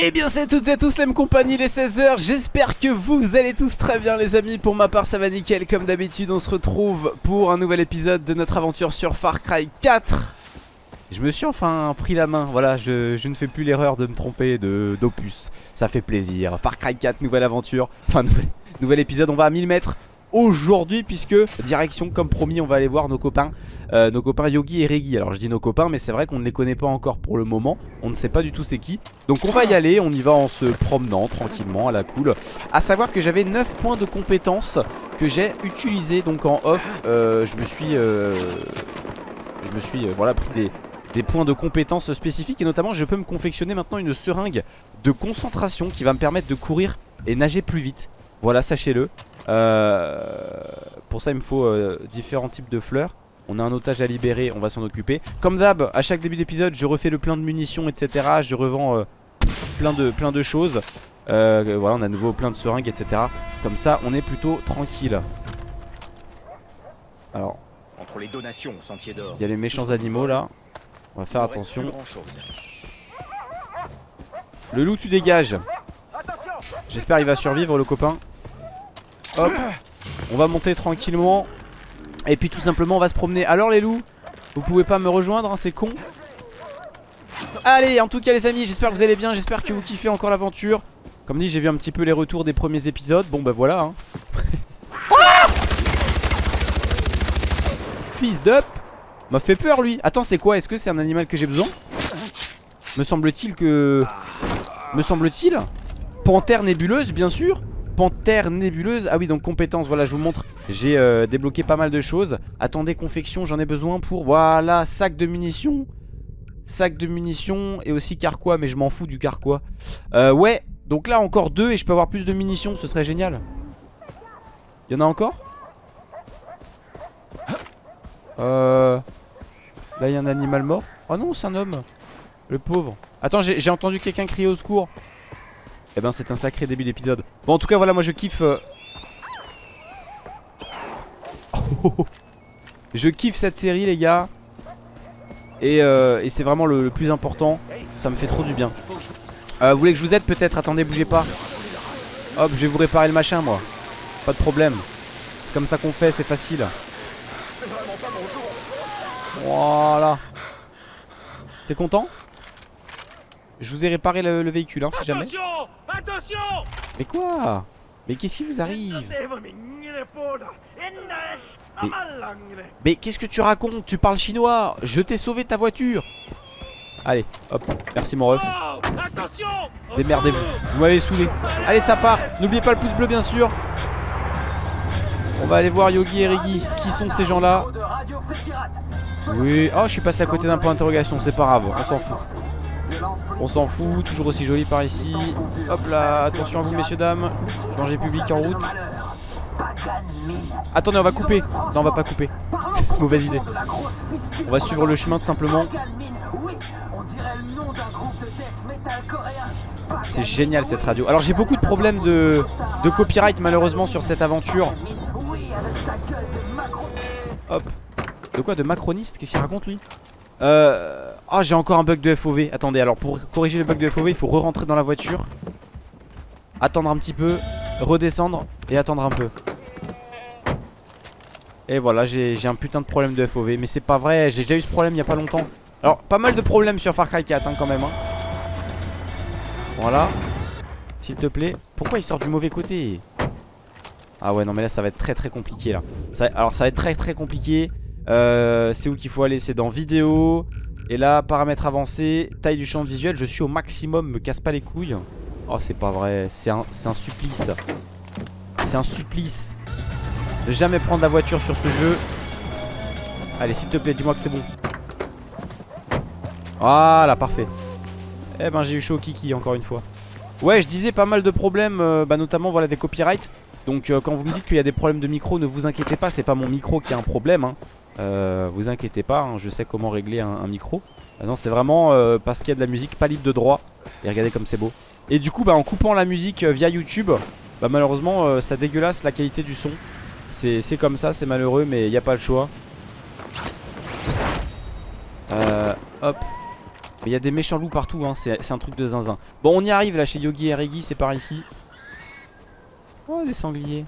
Eh bien c'est toutes et tous les compagnie les 16h J'espère que vous allez tous très bien les amis. Pour ma part ça va nickel. Comme d'habitude On se retrouve pour un nouvel épisode de notre aventure sur Far Cry 4 Je me suis enfin pris la main. Voilà je, ne fais plus l'erreur de me tromper d'opus. Ça fait plaisir. Far Cry 4 nouvelle aventure. Enfin nouvel, nouvel épisode on va à 1000 mètres aujourd'hui puisque direction comme promis on va aller voir nos copains euh, Nos copains Yogi et Regi Alors je dis nos copains mais c'est vrai qu'on ne les connaît pas encore pour le moment. On ne sait pas du tout c'est qui. Donc on va y aller, on y va en se promenant tranquillement à la cool. A savoir que j'avais 9 points de compétences que j'ai utilisé donc en off. Euh, Je me suis euh, Je me suis voilà pris des, des points de compétences spécifiques. Et notamment je peux me confectionner maintenant une seringue de concentration Qui va me permettre de courir et nager plus vite Voilà sachez-le. Euh, pour ça il me faut euh, différents types de fleurs. On a un otage à libérer, on va s'en occuper. Comme d'hab, à chaque début d'épisode je refais le plein de munitions etc Je revends euh, plein, de, plein de choses. Voilà on a à nouveau plein de seringues etc Comme ça on est plutôt tranquille. Alors Entre les donations sentier d'or. Il y a les méchants animaux là. On va faire attention. Le loup tu dégages J'espère il va survivre le copain. Hop. On va monter tranquillement. Et puis tout simplement on va se promener. Alors les loups Vous pouvez pas me rejoindre hein, c'est con. Allez en tout cas les amis j'espère que vous allez bien. J'espère que vous kiffez encore l'aventure. Comme dit j'ai vu un petit peu les retours des premiers épisodes. Bon bah voilà hein. Fils d'up. M'a fait peur lui. Attends c'est quoi? Est-ce que c'est un animal que j'ai besoin? Me semble-t-il que Me semble-t-il? Panthère nébuleuse bien sûr. Panthère nébuleuse. Ah oui donc compétence voilà je vous montre. J'ai euh, débloqué pas mal de choses. Attendez confection j'en ai besoin pour Voilà sac de munitions. Sac de munitions et aussi carquois Mais je m'en fous du carquois. Euh, Ouais donc là encore deux et je peux avoir plus de munitions Ce serait génial. Il y en a encore? Euh Là il y a un animal mort. Oh non c'est un homme. Le pauvre. Attends j'ai entendu quelqu'un crier au secours eh ben c'est un sacré début d'épisode. Bon en tout cas voilà moi je kiffe euh, Je kiffe cette série les gars. Et, euh, et c'est vraiment le, plus important. Ça me fait trop du bien. Euh, Vous voulez que je vous aide peut-être? Attendez bougez pas. Hop je vais vous réparer le machin moi. Pas de problème. C'est comme ça qu'on fait c'est facile. Voilà. T'es content? Je vous ai réparé le, véhicule hein, si jamais. Attention! Mais quoi? Mais qu'est-ce qui vous arrive? Mais, qu'est-ce que tu racontes? Tu parles chinois. Je t'ai sauvé ta voiture. Allez, hop, merci mon ref. Démerdez-vous, vous m'avez saoulé. Allez ça part, n'oubliez pas le pouce bleu bien sûr. On va aller voir Yogi et Rigi Qui sont ces gens là Oui, oh je suis passé à côté d'un point d'interrogation. C'est pas grave, on s'en fout on s'en fout, toujours aussi joli par ici. Hop là, attention à vous messieurs dames. Danger public en route. Attendez on va couper. Non on va pas couper. Mauvaise idée. On va suivre le chemin tout simplement. C'est génial cette radio. Alors j'ai beaucoup de problèmes de, de copyright malheureusement sur cette aventure. Hop. De quoi? De macroniste? Qu'est-ce qu'il raconte lui? Euh... Oh j'ai encore un bug de FOV Attendez alors pour corriger le bug de FOV Il faut re-rentrer dans la voiture Attendre un petit peu Redescendre et attendre un peu. Et voilà j'ai un putain de problème de FOV Mais c'est pas vrai j'ai déjà eu ce problème il y a pas longtemps. Alors pas mal de problèmes sur Far Cry 4 hein, quand même hein. Voilà. S'il te plaît Pourquoi il sort du mauvais côté? Ah ouais non mais là ça va être très très compliqué là. Alors ça va être très très compliqué. Euh, c'est où qu'il faut aller? C'est dans vidéo. Et là, paramètres avancés, taille du champ visuel. Je suis au maximum, me casse pas les couilles. Oh, c'est pas vrai. C'est un, un supplice. C'est un supplice. Jamais prendre la voiture sur ce jeu. Allez, s'il te plaît, dis-moi que c'est bon. Voilà, parfait. Eh ben, j'ai eu chaud au kiki encore une fois. Ouais, je disais pas mal de problèmes, euh, bah, notamment voilà des copyrights. Donc, euh, quand vous me dites qu'il y a des problèmes de micro, ne vous inquiétez pas, c'est pas mon micro qui a un problème. Hein. Euh, vous inquiétez pas, hein, je sais comment régler un, micro. Euh, non, c'est vraiment euh, parce qu'il y a de la musique pas libre de droit. Et regardez comme c'est beau. Et du coup, bah, en coupant la musique via YouTube, bah, malheureusement, ça dégueulasse la qualité du son. C'est comme ça, c'est malheureux, mais il n'y a pas le choix. hop. Il y a des méchants loups partout, hein. c'est un truc de zinzin. Bon, on y arrive là chez Yogi et Regi, c'est par ici. Oh, des sangliers.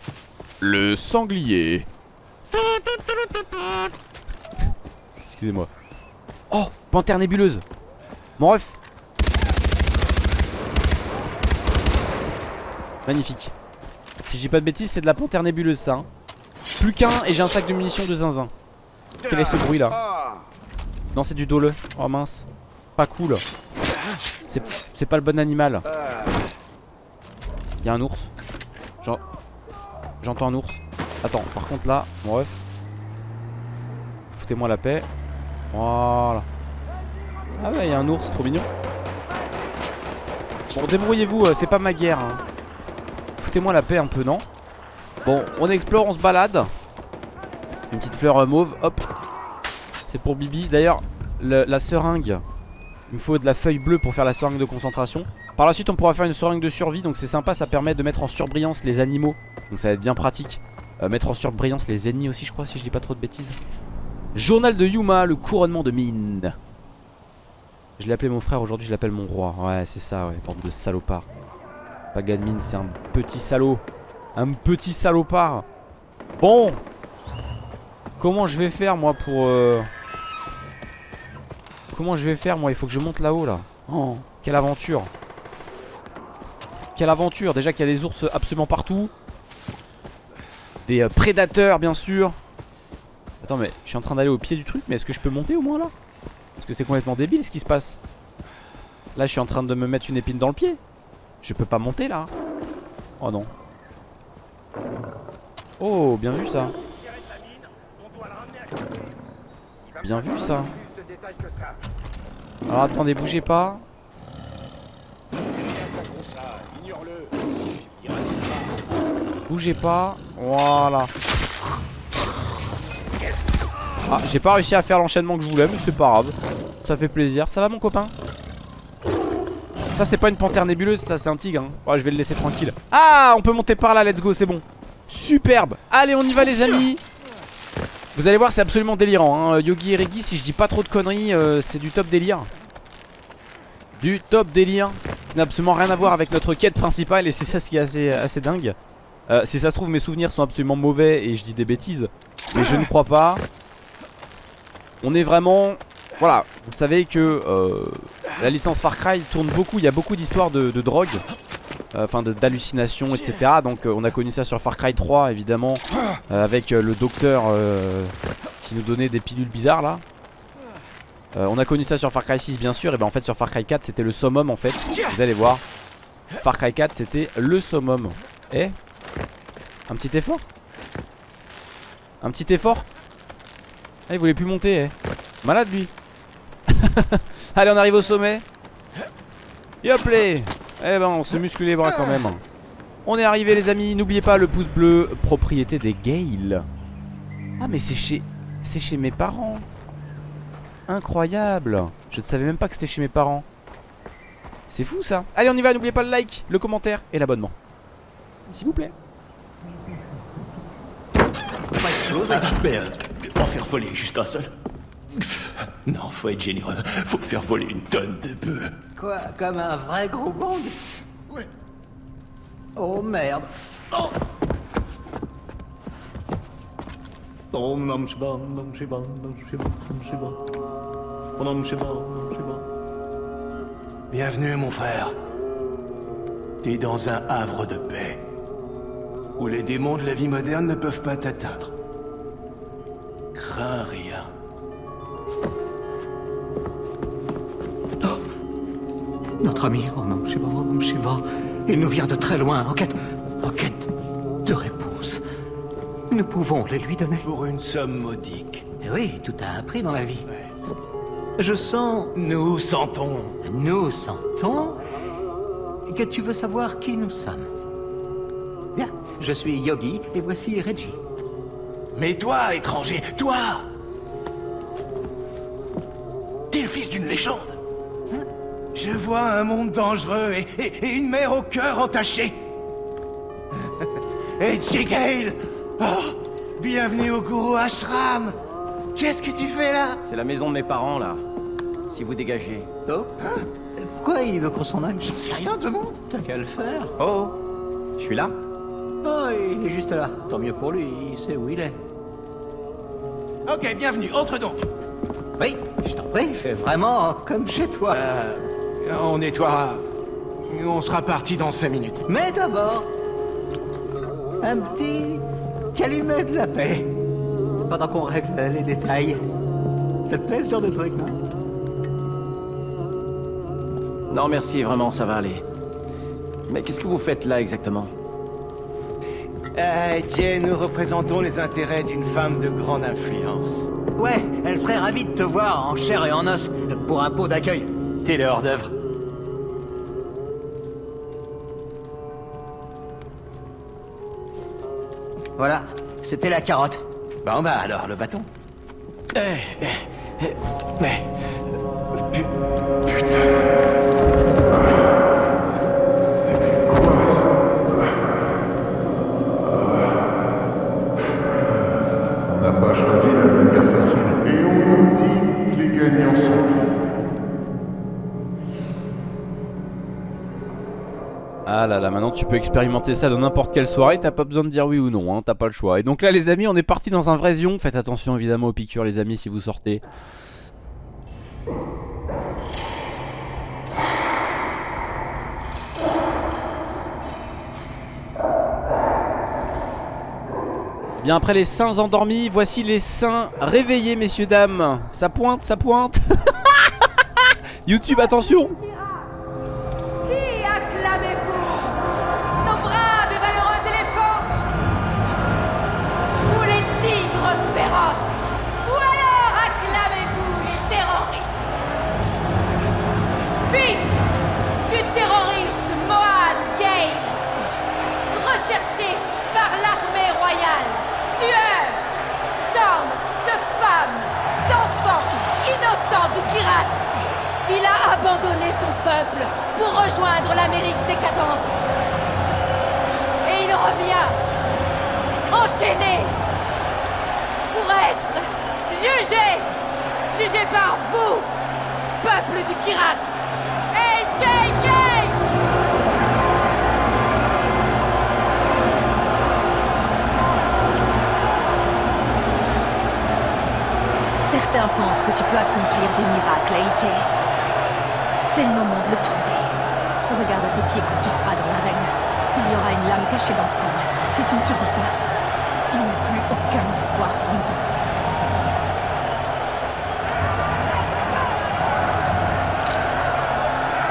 Le sanglier. Excusez-moi. Oh, panthère nébuleuse. Mon ref. Magnifique. Si j'ai pas de bêtises, c'est de la panthère nébuleuse ça. Hein. Plus qu'un et j'ai un sac de munitions de zinzin. Quel est ce bruit là Non, c'est du dole. Oh mince. Pas cool. C'est pas le bon animal. Y'a un ours. J'entends un ours. Attends, par contre là, mon ref. Foutez-moi la paix. Voilà. Ah ouais, il y a un ours, trop mignon. Bon, débrouillez-vous, euh, c'est pas ma guerre. Hein. Foutez-moi la paix un peu, non? Bon, on explore, on se balade. Une petite fleur euh, mauve, hop. C'est pour Bibi. D'ailleurs, la seringue. Il me faut de la feuille bleue pour faire la seringue de concentration. Par la suite, on pourra faire une seringue de survie. Donc c'est sympa, ça permet de mettre en surbrillance les animaux. Donc ça va être bien pratique. Euh, mettre en surbrillance les ennemis aussi, je crois, si je dis pas trop de bêtises. Journal de Yuma, le couronnement de mine. Je l'ai appelé mon frère, aujourd'hui je l'appelle mon roi. Ouais, c'est ça, ouais, bande de salopard. Pagan c'est un petit salaud. Un petit salopard. Bon. Comment je vais faire, moi, pour... Euh, comment je vais faire, moi? Il faut que je monte là-haut, là. Oh, quelle aventure. Quelle aventure. Déjà qu'il y a des ours absolument partout. Des euh, prédateurs, bien sûr. Attends mais je suis en train d'aller au pied du truc Mais est-ce que je peux monter au moins là? Parce que c'est complètement débile ce qui se passe. Là je suis en train de me mettre une épine dans le pied. Je peux pas monter là. Oh non. Oh bien vu ça. Bien vu ça. Alors attendez bougez pas Bougez pas Voilà ah, j'ai pas réussi à faire l'enchaînement que je voulais, mais c'est pas grave. Ça fait plaisir. Ça va, mon copain? Ça, c'est pas une panthère nébuleuse, ça, c'est un tigre. Hein. je vais le laisser tranquille. Ah, on peut monter par là, let's go, c'est bon. Superbe. Allez, on y va, les amis. Vous allez voir, c'est absolument délirant. Hein. Yogi et Regi, si je dis pas trop de conneries, euh, c'est du top délire. Du top délire. n'a absolument rien à voir avec notre quête principale, et c'est ça ce qui est assez, assez dingue. Euh, si ça se trouve, mes souvenirs sont absolument mauvais et je dis des bêtises. Mais je ne crois pas. On est vraiment... Voilà, vous savez que euh, la licence Far Cry tourne beaucoup, il y a beaucoup d'histoires de, drogue, euh, enfin d'hallucinations, etc. Donc on a connu ça sur Far Cry 3 évidemment, avec le docteur qui nous donnait des pilules bizarres là. on a connu ça sur Far Cry 6 bien sûr, et ben en fait sur Far Cry 4 c'était le summum en fait, vous allez voir. Far Cry 4 c'était le summum. Eh Un petit effort Un petit effort ah, il voulait plus monter, eh. Malade lui. Allez, on arrive au sommet. Yop Eh ben, on se muscle les bras quand même. On est arrivé, les amis. N'oubliez pas le pouce bleu, propriété des Gale. Ah, mais c'est chez... C'est chez mes parents. Incroyable. Je ne savais même pas que c'était chez mes parents. C'est fou ça. Allez, on y va. N'oubliez pas le like, le commentaire et l'abonnement. S'il vous plaît. En faire voler juste un seul Non, faut être généreux. Faut faire voler une tonne de bœufs. Quoi Comme un vrai gros bond Ouais. Oh merde. Oh Oh non, je non, je non, je je Oh non, je Bienvenue, mon frère. T'es dans un havre de paix, où les démons de la vie moderne ne peuvent pas t'atteindre. Crains rien. Oh. Notre ami, oh Shiva, oh Shiva, il nous vient de très loin, en quête, en quête de réponse. Nous pouvons les lui donner. Pour une somme modique. Oui, tout a un prix dans la vie. Je sens... Nous sentons. Nous sentons que tu veux savoir qui nous sommes. Bien, je suis Yogi et voici Reggie. Mais toi, étranger, toi. T'es le fils d'une légende. Je vois un monde dangereux et, une mère au cœur entaché Et Jigale Oh Bienvenue au Guru Ashram. Qu'est-ce que tu fais là? C'est la maison de mes parents, là. si vous dégagez. Oh. Hein? Pourquoi il veut qu'on s'en aille? J'en sais rien, demande T'as qu'à le faire. Oh Je suis là. Oh, il est juste là. Tant mieux pour lui, il sait où il est. Ok, bienvenue, entre donc Oui, je t'en prie, fais vraiment comme chez toi. Euh... On nettoiera... On sera parti dans 5 minutes. Mais d'abord, un petit calumet de la paix. Pendant qu'on règle les détails. Ça te plaît ce genre de truc, non Non, merci, vraiment, ça va aller. Mais qu'est-ce que vous faites là exactement? Euh, Jay, nous représentons les intérêts d'une femme de grande influence. Ouais, elle serait ravie de te voir en chair et en os pour un pot d'accueil. T'es le hors-d'œuvre. Voilà, c'était la carotte. Bon bah alors, le bâton. Mais... Ah là là, maintenant tu peux expérimenter ça dans n'importe quelle soirée, t'as pas besoin de dire oui ou non, hein, t'as pas le choix. Et donc là les amis, on est parti dans un vrai zion, faites attention évidemment aux piqûres les amis si vous sortez. Eh Bien après les saints endormis, voici les saints réveillés messieurs dames. Ça pointe, ça pointe. YouTube attention l'Amérique décadente. Et il revient, enchaîné, pour être jugé, jugé par vous, peuple du Kirat. Et JK Certains pensent que tu peux accomplir des miracles, AJ. C'est le moment de le prouver. Regarde à tes pieds quand tu seras dans l'arène. Il y aura une lame cachée dans le sable. Si tu ne survis pas, il n'y a plus aucun espoir pour nous deux.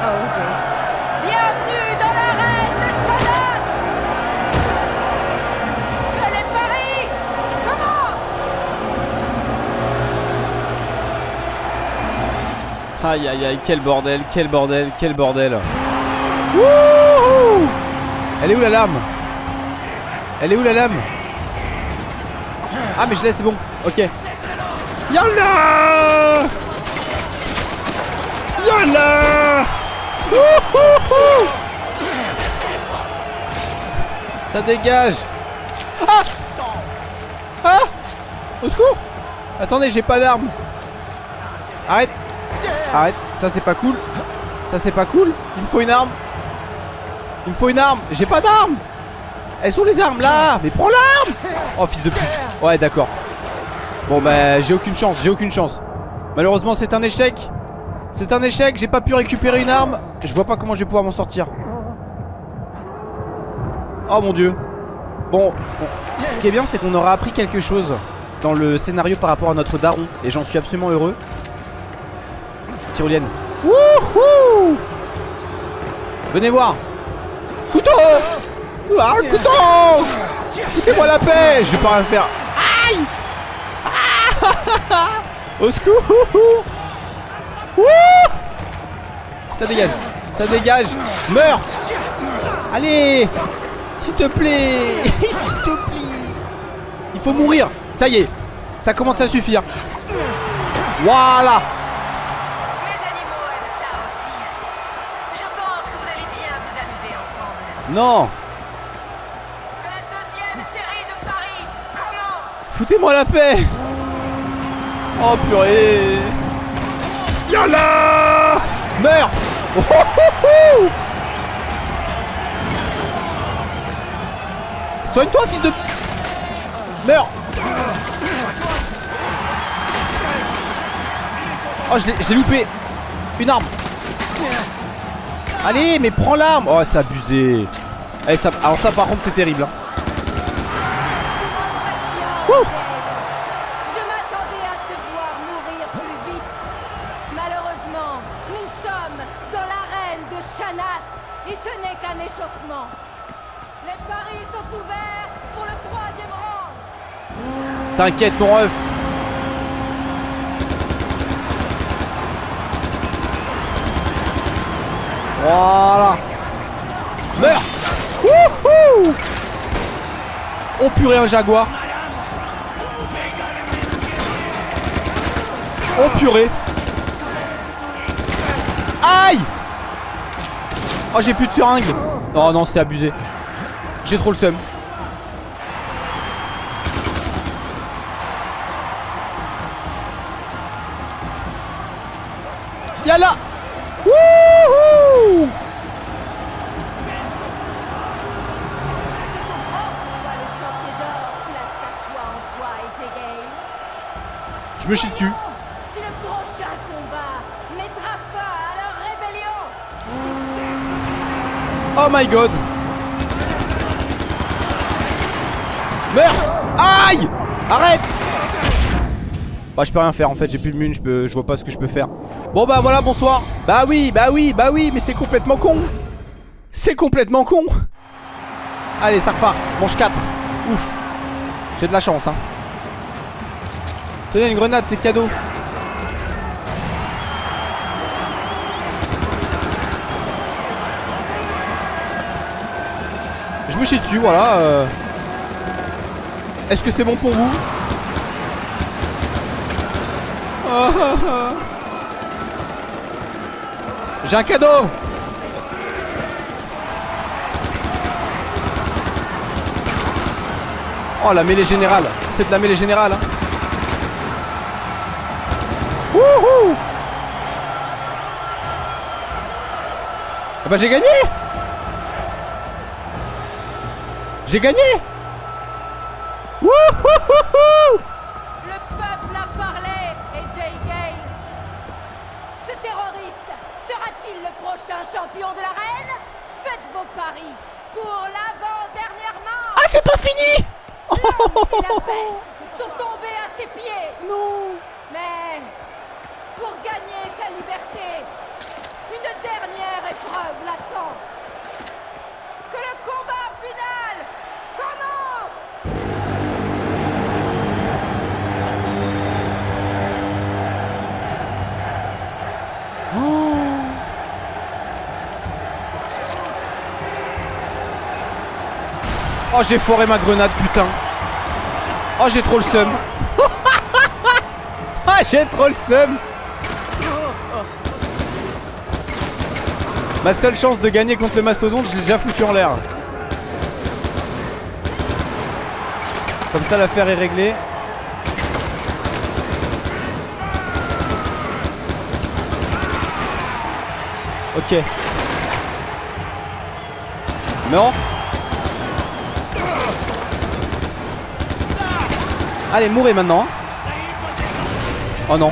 Oh, Jay. Bienvenue dans l'arène de Shannon Que les paris commencent Aïe aïe aïe, quel bordel, quel bordel, quel bordel. Wouhou! Elle est où la lame? Elle est où la lame? Ah mais je l'ai, c'est bon, ok. Yalla! Yalla! Wouhouhou Ça dégage. Ah! Ah! Au secours! Attendez, j'ai pas d'arme Arrête. Arrête, ça c'est pas cool. Ça c'est pas cool. Il me faut une arme Il me faut une arme. J'ai pas d'arme Elles sont les armes là. Mais prends l'arme. Oh fils de pute. Ouais d'accord. Bon bah j'ai aucune chance, j'ai aucune chance. Malheureusement c'est un échec. C'est un échec, j'ai pas pu récupérer une arme. Je vois pas comment je vais pouvoir m'en sortir. Oh mon dieu. Bon, ce qui est bien c'est qu'on aura appris quelque chose Dans le scénario par rapport à notre daron. Et j'en suis absolument heureux. Tyrolienne. Wouhou. Venez voir Couteau Ah, couteau Foutez-moi la paix Je vais pas rien faire. Aïe ah Au secours Wouh Ça dégage Ça dégage. Meurs Allez S'il te plaît S'il te plaît Il faut mourir. Ça y est Ça commence à suffire. Voilà Non. Foutez-moi la paix. Oh purée. Yalla Meurs. Oh, oh, oh, Soigne-toi, fils de... Meurs. Oh, je l'ai loupé. Une arme. Allez, mais prends l'arme. Oh, c'est abusé Eh, ça... Alors ça, par contre, c'est terrible. hein. Wouh Je m'attendais à te voir mourir plus vite. Malheureusement, nous sommes dans l'arène de Shanat et ce n'est qu'un échauffement. Les paris sont ouverts pour le troisième round. T'inquiète, mon ref Voilà Oh purée, un jaguar. Oh purée. Aïe. Oh j'ai plus de seringue. Oh non c'est abusé. J'ai trop le seum. Yalla Wouhou Je me chie dessus. Si le prochain combat mettra fin à leur rébellion. Oh my god. Meurs. Aïe. Arrête. Bah je peux rien faire en fait j'ai plus de mune je, peux, je vois pas ce que je peux faire. Bon bah voilà bonsoir. Bah oui bah oui bah oui mais c'est complètement con. C'est complètement con. Allez ça repart. Manche 4 Ouf. J'ai de la chance hein Tenez une grenade c'est cadeau Je me chie dessus, voilà. euh. Est-ce que c'est bon pour vous? J'ai un cadeau Oh la mêlée générale C'est de la mêlée générale hein. Bah j'ai gagné! J'ai gagné Oh j'ai foiré ma grenade putain. Oh j'ai trop le seum. Ah j'ai trop le seum. Ma seule chance de gagner contre le mastodonte je l'ai déjà foutu en l'air. Comme ça l'affaire est réglée. Ok. Non Allez, mourrez maintenant. Oh non.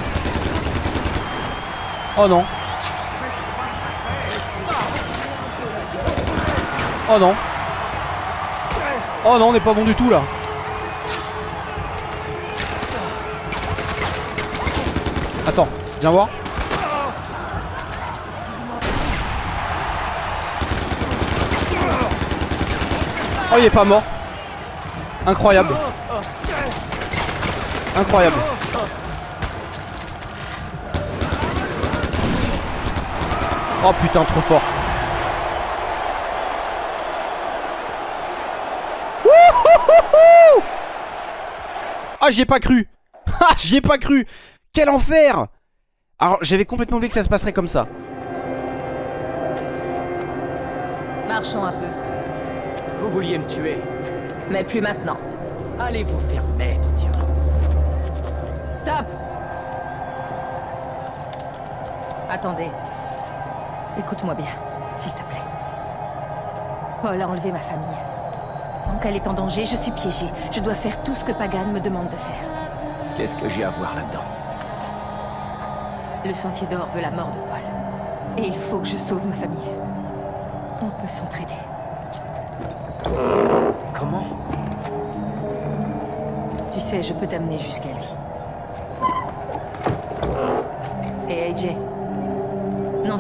Oh non. Oh non. Oh non, on n'est pas bon du tout là. Attends, viens voir. Oh, il est pas mort. Incroyable. Incroyable. Oh putain, trop fort. Wouhouhouhou Ah, j'y ai pas cru. Ah, j'y ai pas cru. Quel enfer. Alors, j'avais complètement oublié que ça se passerait comme ça. Marchons un peu. Vous vouliez me tuer Mais plus maintenant. Allez vous faire mettre, tiens. Stop Attendez. Écoute-moi bien, s'il te plaît. Paul a enlevé ma famille. Tant qu'elle est en danger, je suis piégée. Je dois faire tout ce que Pagan me demande de faire. Qu'est-ce que j'ai à voir là-dedans? Le Sentier d'Or veut la mort de Paul. Et il faut que je sauve ma famille. On peut s'entraider. Comment? Tu sais, je peux t'amener jusqu'à lui.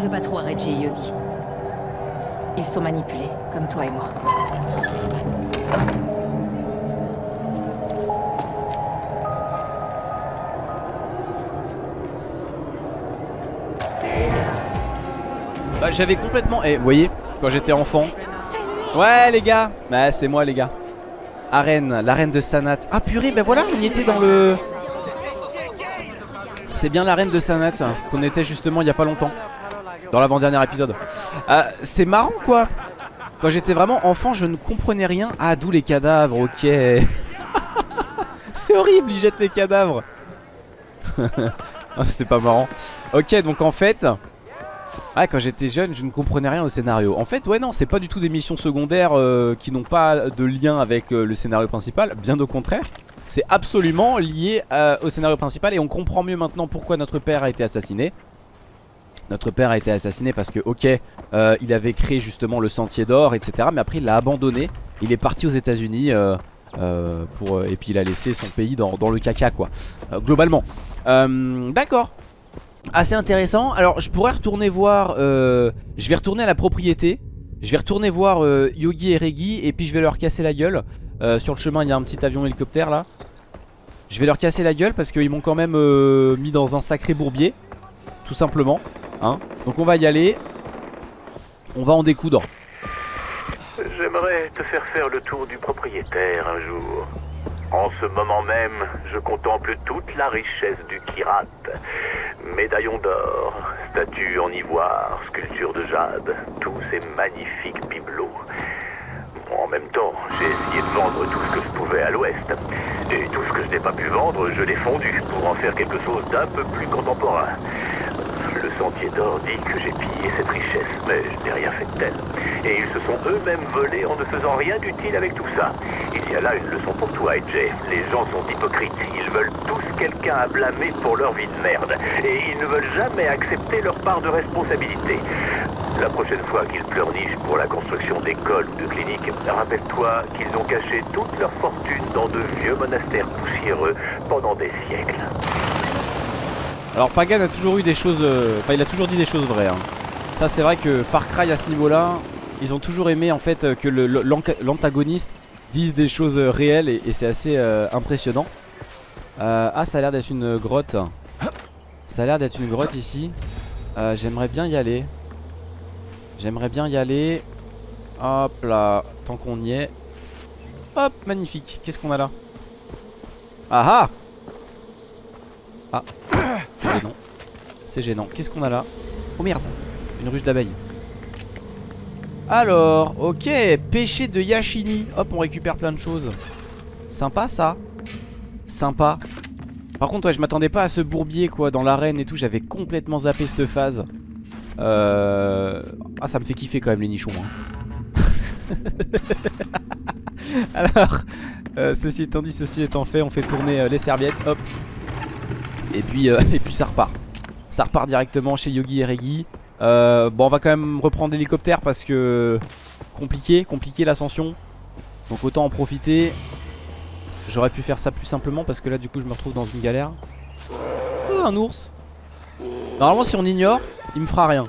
Veux pas trop à Reggie et Yogi. Ils sont manipulés, comme toi et moi. Bah, j'avais complètement. Eh, vous voyez, quand j'étais enfant. Ouais, les gars. Bah, c'est moi, les gars. Arène, l'arène de Sanat. Ah, purée, bah voilà, on y était dans le. C'est bien l'arène de Sanat qu'on était justement il y a pas longtemps. Dans l'avant-dernier épisode. Ah, c'est marrant, quoi. Quand j'étais vraiment enfant, je ne comprenais rien. Ah, d'où les cadavres, ok. c'est horrible, ils jettent les cadavres. Ah, c'est pas marrant. Ok, donc en fait. Ah quand j'étais jeune je ne comprenais rien au scénario En fait ouais non c'est pas du tout des missions secondaires euh, Qui n'ont pas de lien avec euh, le scénario principal Bien au contraire C'est absolument lié euh, au scénario principal Et on comprend mieux maintenant pourquoi notre père a été assassiné Notre père a été assassiné parce que ok euh, Il avait créé justement le sentier d'or etc Mais après il l'a abandonné Il est parti aux états unis pour, Et puis il a laissé son pays dans, dans le caca quoi Globalement D'accord assez intéressant. Alors je pourrais retourner voir, euh, je vais retourner à la propriété. Je vais retourner voir euh, Yogi et Regi et puis je vais leur casser la gueule. Euh, sur le chemin il y a un petit avion hélicoptère là. Je vais leur casser la gueule parce qu'ils m'ont quand même euh, mis dans un sacré bourbier. Tout simplement. Hein. Donc on va y aller. On va en découdre. J'aimerais te faire faire le tour du propriétaire un jour. En ce moment même, je contemple toute la richesse du Kirat. Médaillons d'or, statues en ivoire, sculptures de jade, tous ces magnifiques bibelots. En même temps, j'ai essayé de vendre tout ce que je pouvais à l'ouest. Et tout ce que je n'ai pas pu vendre, je l'ai fondu pour en faire quelque chose d'un peu plus contemporain. Sentier d'or dit que j'ai pillé cette richesse, mais je n'ai rien fait de tel. Et ils se sont eux-mêmes volés en ne faisant rien d'utile avec tout ça. Il y a là une leçon pour toi, AJ. Les gens sont hypocrites. Ils veulent tous quelqu'un à blâmer pour leur vie de merde. Et ils ne veulent jamais accepter leur part de responsabilité. La prochaine fois qu'ils pleurnichent pour la construction d'écoles ou de cliniques, rappelle-toi qu'ils ont caché toute leur fortune dans de vieux monastères poussiéreux pendant des siècles. Alors Pagan a toujours eu des choses euh, Enfin il a toujours dit des choses vraies hein. Ça c'est vrai que Far Cry à ce niveau là Ils ont toujours aimé en fait euh, que l'antagoniste Dise des choses euh, réelles Et, c'est assez impressionnant. Ah ça a l'air d'être une grotte. Ça a l'air d'être une grotte ici. J'aimerais bien y aller. J'aimerais bien y aller. Hop là Tant qu'on y est. Hop magnifique. Qu'est-ce qu'on a là? Ah! Ah c'est gênant. C'est gênant. Qu'est-ce qu'on a là? Oh merde Une ruche d'abeilles. Alors, ok, pêcher de Yashini. Hop, on récupère plein de choses. Sympa ça. Sympa. Par contre, ouais, je m'attendais pas à ce bourbier quoi dans l'arène et tout. J'avais complètement zappé cette phase. Euh... Ah, ça me fait kiffer quand même les nichons. hein. Alors, euh, ceci étant dit, ceci étant fait, on fait tourner euh, les serviettes. Hop. Et puis, euh, et puis ça repart. Ça repart directement chez Yogi et Regi. Euh, bon, on va quand même reprendre l'hélicoptère parce que compliqué, compliqué l'ascension. Donc autant en profiter. J'aurais pu faire ça plus simplement parce que là, du coup, je me retrouve dans une galère. Oh, un ours. Normalement, si on ignore, il me fera rien.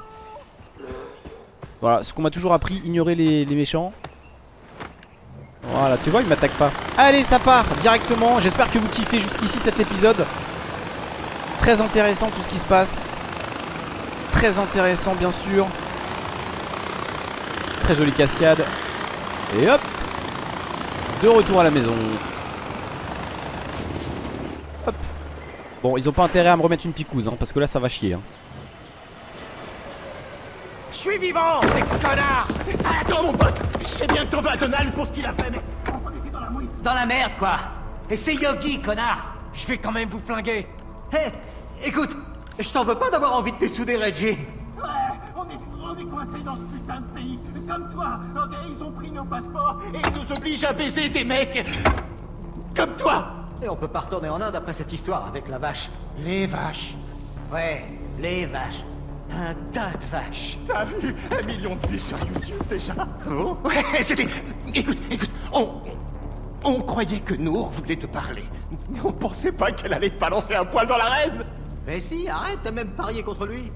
Voilà, ce qu'on m'a toujours appris, ignorer les, les méchants. Voilà, tu vois, il m'attaque pas. Allez, ça part directement. J'espère que vous kiffez jusqu'ici cet épisode. Très intéressant tout ce qui se passe. Très intéressant bien sûr. Très jolie cascade. Et hop De retour à la maison. Hop Bon ils ont pas intérêt à me remettre une picouse hein, Parce que là ça va chier hein. Je suis vivant, ces connards Attends mon pote Je sais bien que t'en veux à Donald pour ce qu'il a fait, mais... Dans la merde, quoi Et c'est Yogi, connard Je vais quand même vous flinguer Hé Écoute Je t'en veux pas d'avoir envie de dessouder Reggie Ouais, on est, on est coincés dans ce putain de pays. Comme toi, Ils ont pris nos passeports et ils nous obligent à baiser des mecs comme toi. Et on peut pas retourner en Inde après cette histoire avec la vache. Les vaches. Ouais, les vaches. Un tas de vaches. T'as vu un million de vues sur YouTube déjà Oh Ouais, c'était... Écoute, écoute, on... On croyait que Nour voulait te parler. Mais on pensait pas qu'elle allait te balancer un poil dans l'arène Mais si, arrête, t'as même parié contre lui.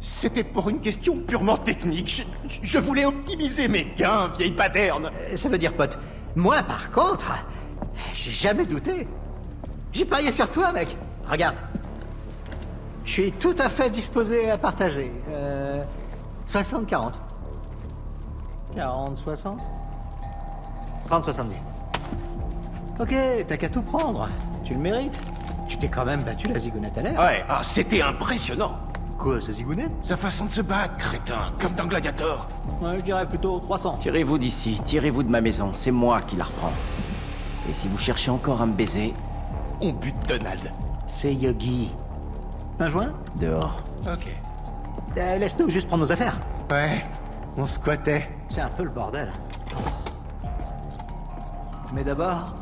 C'était pour une question purement technique. Je, je voulais optimiser mes gains, vieille baderne. Euh, Ça veut dire, pote. Moi, par contre, j'ai jamais douté. J'ai parié sur toi, mec. Regarde. Je suis tout à fait disposé à partager. Euh, 60-40. 40-60 30-70. Ok, t'as qu'à tout prendre. Tu le mérites. Tu t'es quand même battu la zigounette à l'air. Ouais, ah, c'était impressionnant. Quoi, ce zigounette? Sa façon de se battre, crétin, comme dans Gladiator. Ouais, je dirais plutôt 300. Tirez-vous d'ici, tirez-vous de ma maison, c'est moi qui la reprends. Et si vous cherchez encore à me baiser, On bute Donald. C'est Yogi. Un joint dehors. Ok. Euh, Laisse-nous juste prendre nos affaires. Ouais, on squattait. C'est un peu le bordel. Mais d'abord...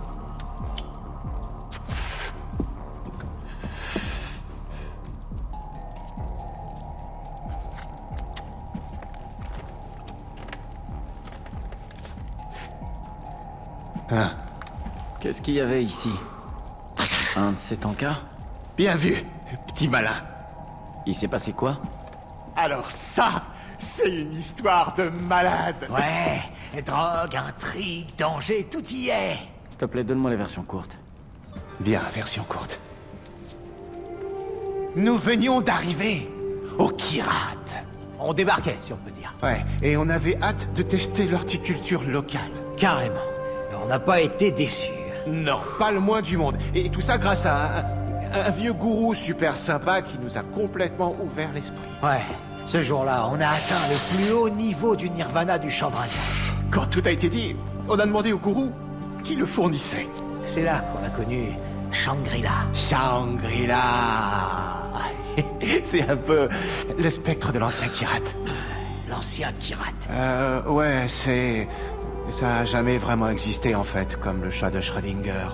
Hein, Qu'est-ce qu'il y avait ici Un de ces tankas bien vu, petit malin. Il s'est passé quoi Alors ça, c'est une histoire de malade. Ouais, drogue, intrigue, danger, tout y est. S'il te plaît, donne-moi la version courte. Bien, version courte. Nous venions d'arriver au Kirat. On débarquait, si on peut dire. Ouais, et on avait hâte de tester l'horticulture locale. Carrément. On n'a pas été déçus. Non, pas le moins du monde. Et tout ça grâce à un, un vieux gourou super sympa qui nous a complètement ouvert l'esprit. Ouais, ce jour-là, on a atteint le plus haut niveau du nirvana du chanvre indien. Quand tout a été dit, on a demandé au gourou qui le fournissait. C'est là qu'on a connu Shangri-La. Shangri-La C'est un peu le spectre de l'ancien Kirat. L'ancien Kirat. Euh, ouais, c'est... Ça a jamais vraiment existé en fait, comme le chat de Schrödinger.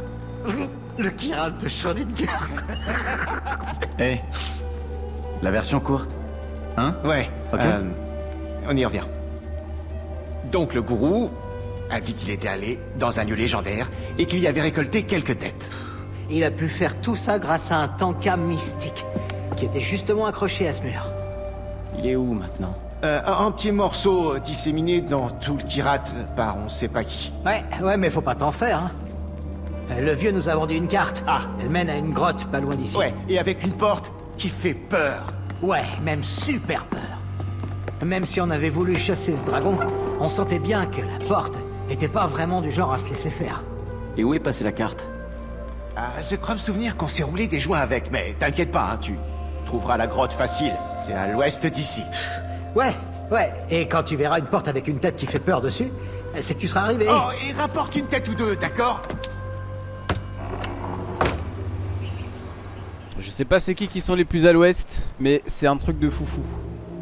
Le Kirat de Schrödinger. Eh La version courte Hein? Ouais, Ok. euh, on y revient. Donc le gourou a dit qu'il était allé dans un lieu légendaire et qu'il y avait récolté quelques têtes. Il a pu faire tout ça grâce à un tanka mystique qui était justement accroché à ce mur. Il est où maintenant? Euh, un, petit morceau disséminé dans tout le Kirat par on sait pas qui. Ouais, ouais, mais faut pas t'en faire, hein. Euh, Le vieux nous a vendu une carte. Ah. Elle mène à une grotte pas loin d'ici. Ouais, et avec une porte qui fait peur. Ouais, même super peur. Même si on avait voulu chasser ce dragon, on sentait bien que la porte était pas vraiment du genre à se laisser faire. Et où est passée la carte? Ah, je crois me souvenir qu'on s'est roulé des joints avec, mais t'inquiète pas, hein, tu trouveras la grotte facile. C'est à l'ouest d'ici. Ouais, ouais, et quand tu verras une porte avec une tête qui fait peur dessus, c'est que tu seras arrivé. Oh, et rapporte une tête ou deux, d'accord Je sais pas c'est qui qui sont les plus à l'ouest, mais c'est un truc de foufou.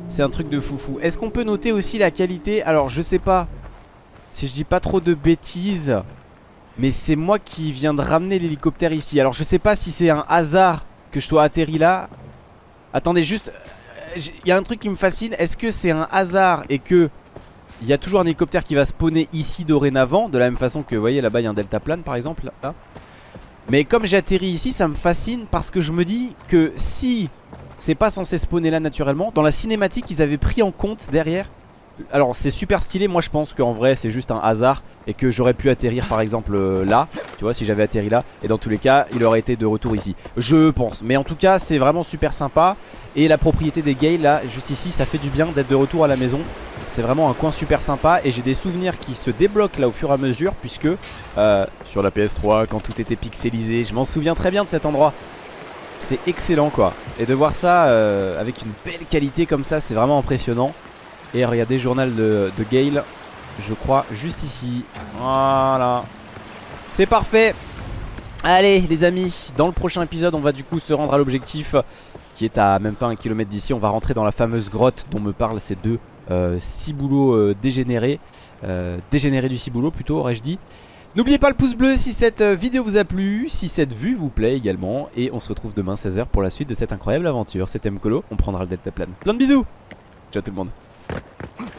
C'est un truc de foufou. Est-ce qu'on peut noter aussi la qualité? Alors je sais pas si je dis pas trop de bêtises, mais c'est moi qui viens de ramener l'hélicoptère ici. Alors je sais pas si c'est un hasard que je sois atterri là. Attendez juste, il y a un truc qui me fascine. Est-ce que c'est un hasard et que il y a toujours un hélicoptère qui va spawner ici dorénavant, de la même façon que vous voyez là-bas il y a un deltaplane par exemple. Mais comme j'ai atterri ici, ça me fascine parce que je me dis que si c'est pas censé spawner là naturellement, dans la cinématique, ils avaient pris en compte derrière. Alors c'est super stylé, moi je pense qu'en vrai c'est juste un hasard et que j'aurais pu atterrir par exemple euh, là, tu vois, si j'avais atterri là, et dans tous les cas, il aurait été de retour ici. Je pense, mais en tout cas, c'est vraiment super sympa. Et la propriété des Gales là, juste ici, ça fait du bien d'être de retour à la maison. C'est vraiment un coin super sympa et j'ai des souvenirs qui se débloquent là au fur et à mesure puisque euh, sur la PS3 quand tout était pixelisé, je m'en souviens très bien de cet endroit. C'est excellent quoi. Et de voir ça euh, avec une belle qualité comme ça, c'est vraiment impressionnant. Et regardez, journal de, Gale, je crois juste ici. Voilà. C'est parfait. Allez les amis, dans le prochain épisode, on va du coup se rendre à l'objectif qui est à même pas un kilomètre d'ici. On va rentrer dans la fameuse grotte dont me parlent ces deux euh, ciboulots euh, dégénérés. Euh, dégénérés du ciboulot plutôt, aurais-je dit. N'oubliez pas le pouce bleu si cette euh, vidéo vous a plu, si cette vue vous plaît également. Et on se retrouve demain 16h pour la suite de cette incroyable aventure. C'était Mkolo, on prendra le delta plane. Plein de bisous Ciao tout le monde あっ!